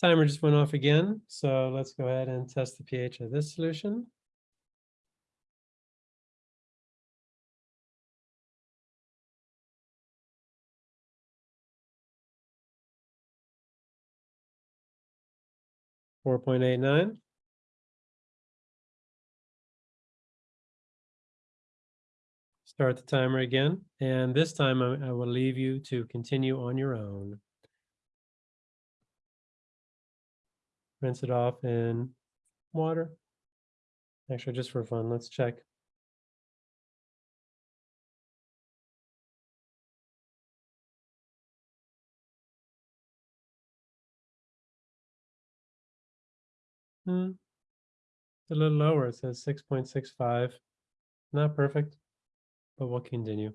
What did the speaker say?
Timer just went off again, so let's go ahead and test the pH of this solution. Four point eight nine. Start the timer again, and this time I I will leave you to continue on your own. Rinse it off in water. Actually, just for fun, let's check. Hmm. It's a little lower, it says six point six five. Not perfect, but we'll continue.